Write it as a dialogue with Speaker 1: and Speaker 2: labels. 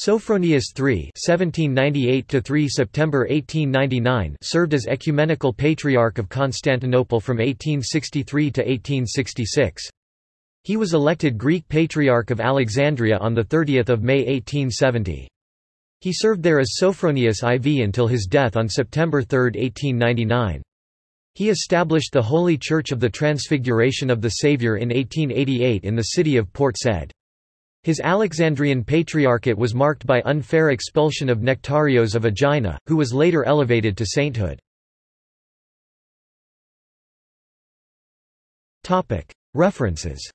Speaker 1: Sophronius III (1798–3 September 1899) served as ecumenical patriarch of Constantinople from 1863 to 1866. He was elected Greek Patriarch of Alexandria on 30 May 1870. He served there as Sophronius IV until his death on September 3, 1899. He established the Holy Church of the Transfiguration of the Saviour in 1888 in the city of Port Said. His Alexandrian patriarchate was marked by unfair expulsion of Nectarios of Aegina, who was later elevated to sainthood. References